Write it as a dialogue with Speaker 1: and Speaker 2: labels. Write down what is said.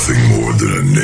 Speaker 1: nothing more than a